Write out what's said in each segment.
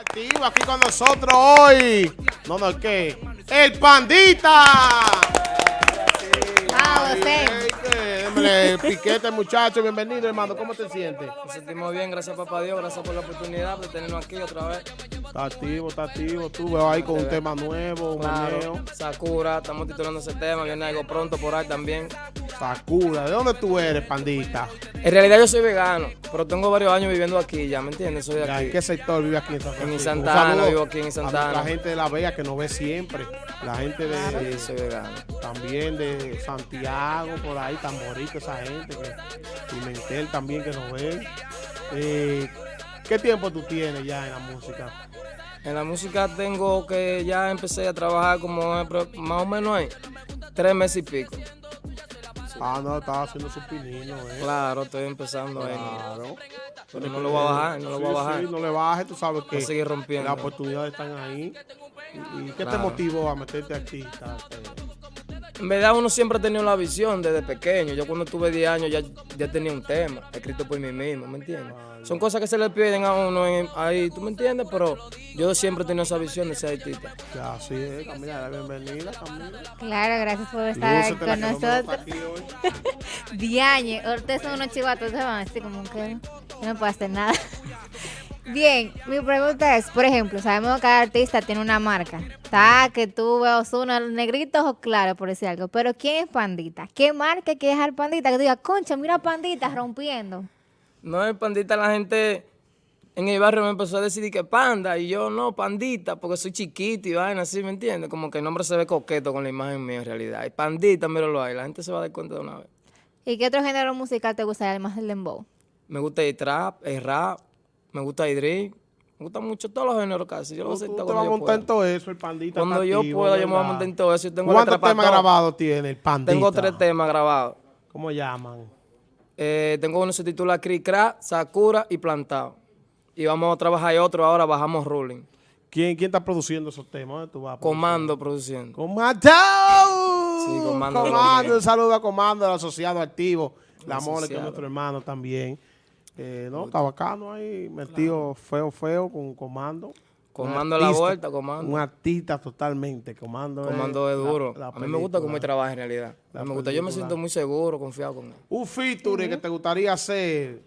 Activo aquí con nosotros hoy. No, no, ¿qué? ¡El Pandita! Ah, Piquete, muchacho, bienvenido, hermano. ¿Cómo te sientes? Nos sentimos bien, gracias papá Dios, gracias por la oportunidad de tenernos aquí otra vez. Está activo, está activo. Tú veo ahí con un tema nuevo, un. Claro, Sakura, estamos titulando ese tema, viene algo pronto por ahí también. ¿De dónde tú eres, Pandita? En realidad yo soy vegano, pero tengo varios años viviendo aquí ya, ¿me entiendes? Soy de aquí. ¿En qué sector vive aquí en San Francisco? Un Santana, vivo aquí en Santana. La gente de La Vega que nos ve siempre. La gente de... Sí, soy vegano. también de Santiago, por ahí, Tamborito, esa gente, que, Pimentel también que nos ve. Eh, ¿Qué tiempo tú tienes ya en la música? En la música tengo que ya empecé a trabajar como eh, más o menos ahí, tres meses y pico. Ah, no, estaba haciendo su pinino, ¿eh? Claro, estoy empezando ahí. Claro. Pero no lo voy a bajar, no lo Sí, voy a bajar. sí, no le bajes, tú sabes que seguir rompiendo. las oportunidades están ahí. ¿Y, y qué te motivó a meterte artista? En verdad uno siempre ha tenido la visión desde pequeño. Yo cuando tuve 10 años ya, ya tenía un tema escrito por mí mismo, ¿me entiendes? Son cosas que se le piden a uno en- ahí, ¿tú me entiendes? Pero yo siempre he tenido esa visión de ser artista. Ya, así es, Camila, la bienvenida, Camila. Claro, gracias por estar Lúcete, con nosotros. Diañe, ustedes son unos chivatos, se van así como que no puedo hacer nada. Bien, mi pregunta es, por ejemplo, sabemos que cada artista tiene una marca. Está que tú veas uno negritos o claro, por decir algo. Pero ¿quién es Pandita? ¿Qué marca que es al Pandita? Que tú digas, concha, mira Pandita rompiendo. No es pandita, la gente en el barrio me empezó a decir que panda, y yo no, pandita, porque soy chiquito y vaina así, ¿me entiendes? Como que el nombre se ve coqueto con la imagen mía en realidad. Y pandita, míralo ahí, la gente se va a dar cuenta de una vez. ¿Y qué otro género musical te gusta además del dembow? Me gusta el trap, el rap, me gusta drill, me gustan mucho todos los géneros casi. Yo lo tú acepto te vas a montar en todo eso, el pandita. Cuando yo pueda, yo me voy a montar en todo eso. Yo tengo ¿Cuántos temas todo. grabados tiene el pandita? Tengo tres temas grabados. ¿Cómo llaman? Eh, tengo uno que se titula Cri Cra, Sakura y Plantado. Y vamos a trabajar otro ahora, bajamos Ruling. ¿Quién, quién está produciendo esos temas? ¿Dónde tú vas? Comando produciendo. ¡Comando! Sí, Comando. Comando, un saludo a Comando, el asociado activo. La Mole, que es nuestro hermano también. Eh, no, está bacano ahí, metido feo, feo con Comando. Comando Un la artista, vuelta, Comando. Un artista totalmente. Comando, Comando es es la- duro. la a mí me gusta cómo él trabaja en realidad. A mí me gusta. Yo me siento muy seguro, confiado con él. Un feature que te gustaría hacer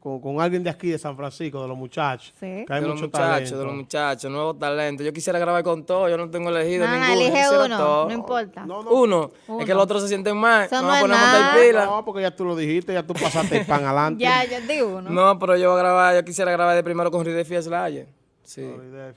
con, con alguien de aquí, de San Francisco, de los muchachos. Sí. Que hay de los muchachos, talento. de los muchachos, nuevos talentos. Yo quisiera grabar con todos, yo no tengo elegido No, no, ninguno. elige uno, todo. no importa. No, no, Uno. Uno. Es que los otros se sienten mal. Eso no no a montar pila. No, porque ya tú lo dijiste, ya tú pasaste el pan adelante. Ya, ya di uno. No, pero yo voy a grabar, yo quisiera grabar de primero con Ride Slayer. Sí.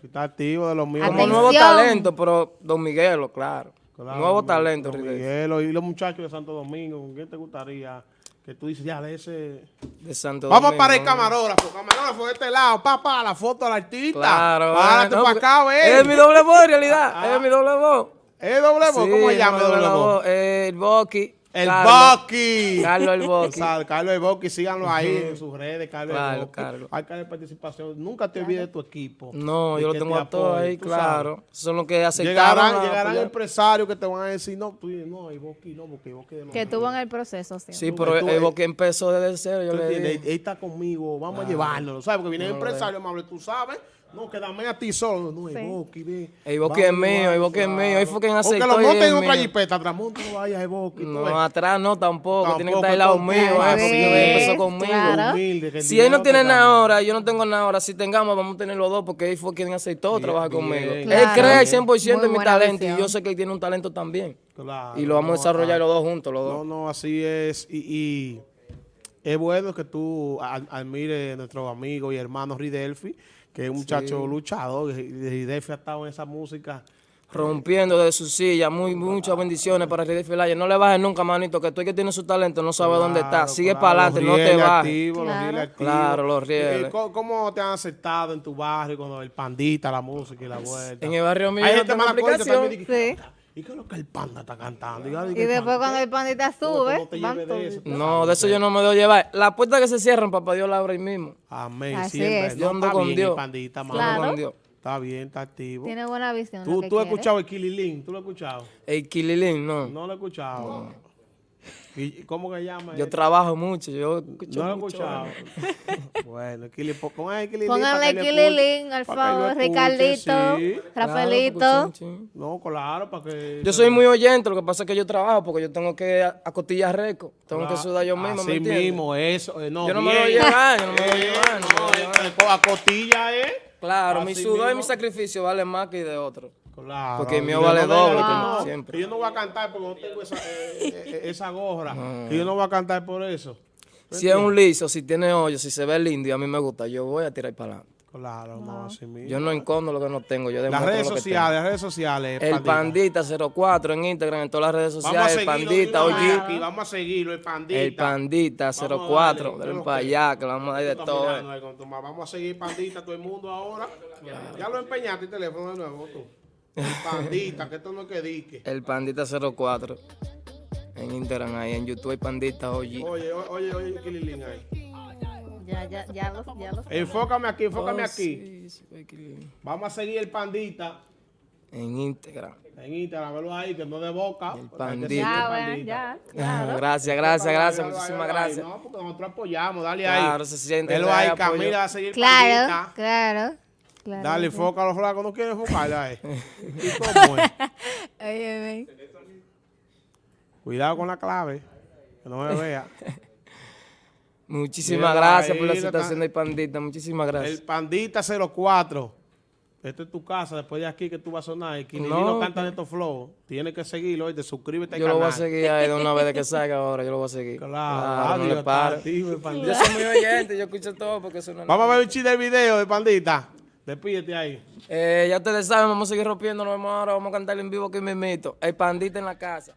Está activo de los míos. Como nuevo talento, pero Don Miguelo, claro. Claro, nuevo Don- talento, Don. Miguelo y los muchachos de Santo Domingo, ¿con quién te gustaría? Que tú dices, ya, de ese... De Santo Vamos Domingo. para el camarógrafo, camarógrafo de este lado, papá, la foto del artista. Claro. Párate para acá, porque ve. Es mi doble voz, en realidad. Ah. Es mi doble voz. ¿Es doble voz? ¿Cómo se llama mi doble voz? voz? El Boqui. El Carlos. Bucky. Carlos el. Sal- Carlos el Bucky, síganlo ahí en sus redes, Carlos Claro, el. Carlos. Hay que participación. Nunca te olvides de tu equipo. No, yo lo tengo te a todos ahí, claro. sabes. Son los que aceptaron. Llegarán, empresarios que te van a decir, no, tú dices, no, el Bucky no, porque el Bucky de Que tuvo en el proceso, sí. Sí, pero tú- el Boqui empezó desde cero, yo ¿Tú le dije. Él, está conmigo, vamos a llevárnoslo, ¿sabes? Porque viene el empresario amable, tú sabes, no, quédame a ti solo, no, el Sí. Bucky, ve. Vamos es mío, Boqui es mío. Ahí fue quien aceptó lo y monten en otra jipeta, atrás, monta, no vayas tú No, ves. atrás no, tampoco. Tiene que estar al lado mío, eh, porque empezó conmigo. claro. Humilde, que el Si él no tiene nada ahora, yo no tengo nada ahora, si tengamos, vamos a tener los dos, porque él fue quien aceptó Bien, trabajar bien. conmigo. Él cree Bien. 100% Muy en mi talento visión. y yo sé que él tiene un talento también. Claro, Y lo vamos a no, desarrollar los dos juntos, los No, dos. no, así es. Y, es bueno que tú ad- admires a nuestro amigo y hermano Ridelfi, que es un muchacho luchador. y Ridelfi ha estado en esa música. Rompiendo de su silla, muy, muchas bendiciones para Ride Filaya. No le bajes nunca, manito, que tú que tiene su talento no sabe dónde está. Claro, Sigue claro, para adelante, no te rieles bajes. activos, los Claro. rieles activos. Claro, los rieles. ¿Cómo, cómo te han aceptado en tu barrio con el pandita, la música y la vuelta? En el barrio mío Hay gente mala aplicación. también Sí. ¿Y qué es lo que el panda está cantando? Y, Y después cuando el pandita sube, no de eso. todos. No, de eso yo no me debo llevar. La puerta que se cierran, papá Dios la abre ahí mismo. Amén, Así siempre. es. Yo ando está con bien, Dios. el pandita. Claro. Con Dios. Está bien, está activo. Tiene buena visión. ¿Tú, lo que tú has escuchado el Kililín? ¿Tú lo has escuchado? El Kililín, no. No lo he escuchado. ¿Y cómo que llama? Yo trabajo mucho, yo escucho No lo he escuchado. bueno, pongan Kili Pónganle Kililín, al favor, Ricardito, Rafaelito. No, claro, para que... Yo soy muy oyente, lo que pasa es que yo trabajo porque yo tengo que a- acostillar récord, tengo que sudar yo mismo, ¿me entiendes? mismo, eso. eh, no, Yo no me lo voy a llevar, yo no me lo voy a Eh, llevar, no me lo voy a no, llevar. eh, a costilla, ¿eh? Claro, mi sudor y mi sacrificio vale más que de otro. Claro. Porque el mío yo vale no me doble que no, siempre. yo no voy a cantar porque no tengo esa, eh, eh, esa gorra. Que yo no voy a cantar por eso. Si es un liso, si tiene hoyo, si se ve lindo y a mí me gusta, yo voy a tirar para adelante. Claro, no, así mismo. Yo no encondo lo que no tengo, yo Las redes lo que sociales, las redes sociales. El Pandita 04 en Instagram, en todas las redes Vamos a sociales, el Pandita OG, aquí, Vamos a seguirlo, el Pandita. el Pandita Vamos a 04, darle, ven ¿qué para lo allá, que le vamos a dar de todo. mirando mamá. Vamos a seguir Pandita, todo el mundo ahora. Ya lo empeñaste el teléfono de nuevo tú. El Pandita, que esto no es que dique. El Pandita 04 en Instagram, ahí en YouTube, el Pandita OG. Oye, o- oye, oye, Kililín ahí. Ya, ya, ya los, ya los. Enfócame aquí, enfócame Oh, aquí. sí, sí, Vamos a seguir el Pandita En Instagram. en Instagram, velo ahí, que no de boca. El Hay Pandita. Ya, bueno, ya. Gracias, gracias, gracias, muchísimas gracias. No, porque nosotros apoyamos, dale ahí. Claro, se siente Velo hay ahí. Camila va a seguir Claro, Pandita. claro. Claro. Dale, enfoca a los flacos, no quiere enfocarle ahí. ¿Y cómo es? Óyeme. Cuidado con la clave, que no me vea. Muchísimas Mira, gracias por la está- del Pandita, muchísimas gracias. El Pandita 04. Esta es tu casa, después de aquí que tú vas a sonar. Y Kililín no, No, canta de estos flows. Tienes que seguirlo y te suscríbete al Yo lo canal. voy a seguir ahí de una vez que salga ahora, yo lo voy a seguir. Claro, no adiós, le paro. activo, el Pandita. Yo soy muy oyente, yo escucho todo porque eso no es Vamos a ver un chiste del video de Pandita. Despídete ahí. Eh, ya ustedes saben, vamos a seguir rompiendo, nos vemos ahora, vamos a cantar en vivo aquí mismito. El Pandita en la casa.